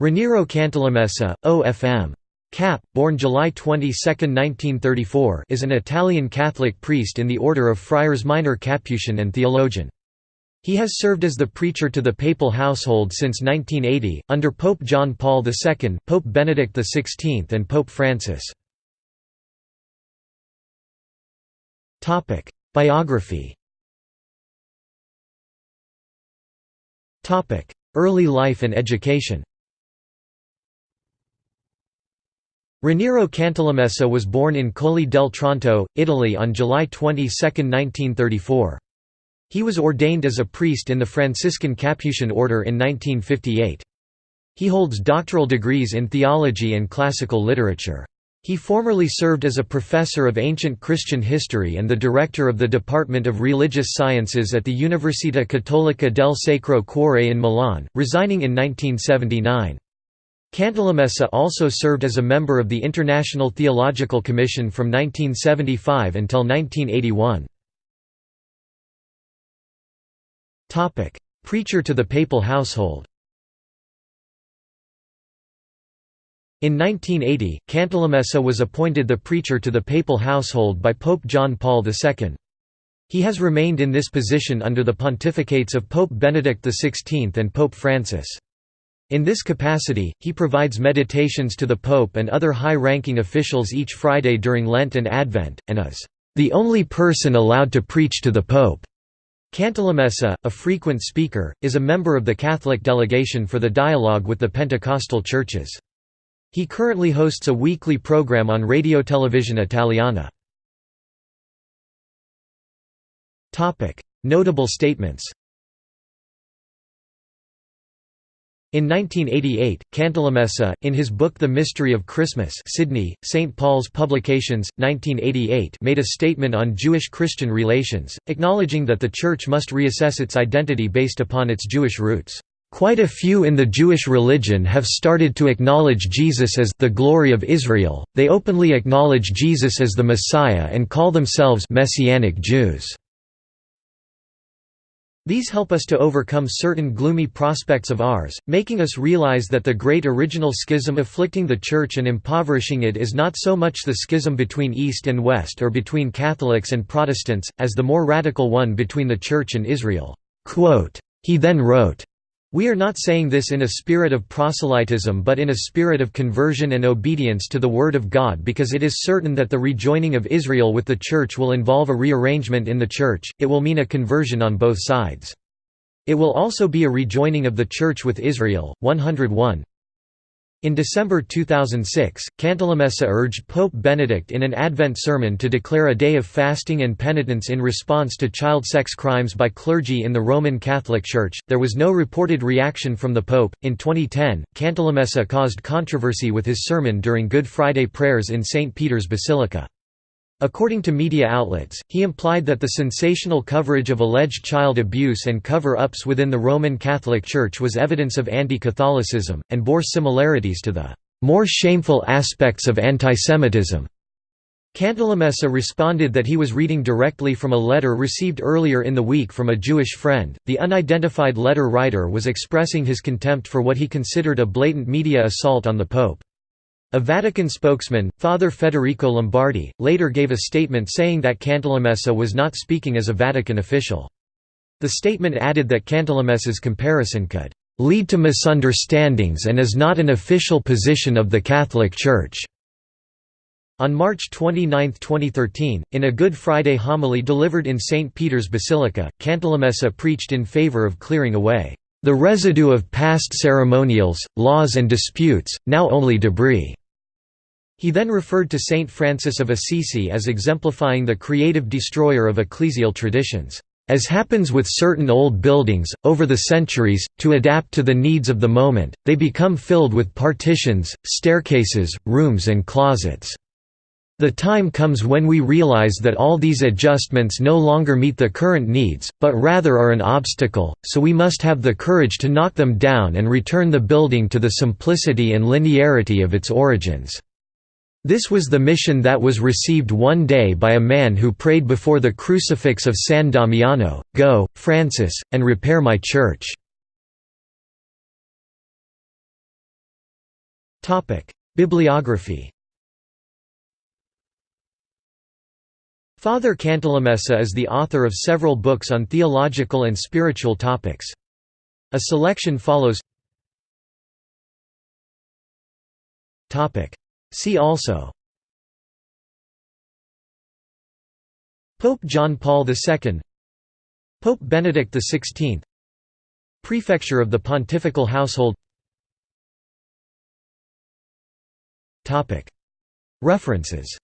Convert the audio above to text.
Raniero Cantalamessa, O.F.M. Cap, born July 22, 1934 is an Italian Catholic priest in the Order of Friars Minor Capuchin and theologian. He has served as the preacher to the papal household since 1980, under Pope John Paul II, Pope Benedict XVI and Pope Francis. Biography Early life and education Raniero Cantalamessa was born in Colli del Tronto, Italy on July 22, 1934. He was ordained as a priest in the Franciscan Capuchin order in 1958. He holds doctoral degrees in theology and classical literature. He formerly served as a professor of ancient Christian history and the director of the Department of Religious Sciences at the Università Cattolica del Sacro Cuore in Milan, resigning in 1979. Cantalamessa also served as a member of the International Theological Commission from 1975 until 1981. Preacher to the papal household In 1980, Cantalamessa was appointed the preacher to the papal household by Pope John Paul II. He has remained in this position under the pontificates of Pope Benedict XVI and Pope Francis. In this capacity, he provides meditations to the Pope and other high-ranking officials each Friday during Lent and Advent, and is the only person allowed to preach to the Pope. Cantalamessa, a frequent speaker, is a member of the Catholic delegation for the dialogue with the Pentecostal churches. He currently hosts a weekly program on Radio Televisione Italiana. Notable statements In 1988, Cantalamessa, in his book The Mystery of Christmas Sydney, St. Paul's Publications, 1988 made a statement on Jewish-Christian relations, acknowledging that the Church must reassess its identity based upon its Jewish roots. Quite a few in the Jewish religion have started to acknowledge Jesus as the glory of Israel, they openly acknowledge Jesus as the Messiah and call themselves Messianic Jews. These help us to overcome certain gloomy prospects of ours, making us realize that the great original schism afflicting the Church and impoverishing it is not so much the schism between East and West or between Catholics and Protestants, as the more radical one between the Church and Israel." He then wrote, we are not saying this in a spirit of proselytism but in a spirit of conversion and obedience to the Word of God because it is certain that the rejoining of Israel with the Church will involve a rearrangement in the Church, it will mean a conversion on both sides. It will also be a rejoining of the Church with Israel. 101 in December 2006, Cantalamessa urged Pope Benedict in an Advent sermon to declare a day of fasting and penitence in response to child sex crimes by clergy in the Roman Catholic Church. There was no reported reaction from the Pope. In 2010, Cantalamessa caused controversy with his sermon during Good Friday prayers in St. Peter's Basilica. According to media outlets, he implied that the sensational coverage of alleged child abuse and cover-ups within the Roman Catholic Church was evidence of anti-Catholicism, and bore similarities to the more shameful aspects of antisemitism. Cantalamessa responded that he was reading directly from a letter received earlier in the week from a Jewish friend. The unidentified letter writer was expressing his contempt for what he considered a blatant media assault on the Pope. A Vatican spokesman, Father Federico Lombardi, later gave a statement saying that Cantalamessa was not speaking as a Vatican official. The statement added that Cantalamessa's comparison could lead to misunderstandings and is not an official position of the Catholic Church. On March 29, 2013, in a Good Friday homily delivered in St. Peter's Basilica, Cantalamessa preached in favor of clearing away the residue of past ceremonials, laws and disputes, now only debris." He then referred to Saint Francis of Assisi as exemplifying the creative destroyer of ecclesial traditions. As happens with certain old buildings, over the centuries, to adapt to the needs of the moment, they become filled with partitions, staircases, rooms and closets. The time comes when we realize that all these adjustments no longer meet the current needs, but rather are an obstacle, so we must have the courage to knock them down and return the building to the simplicity and linearity of its origins. This was the mission that was received one day by a man who prayed before the crucifix of San Damiano, Go, Francis, and repair my church. Bibliography Father Cantalamessa is the author of several books on theological and spiritual topics. A selection follows See also Pope John Paul II Pope Benedict XVI Prefecture of the Pontifical Household References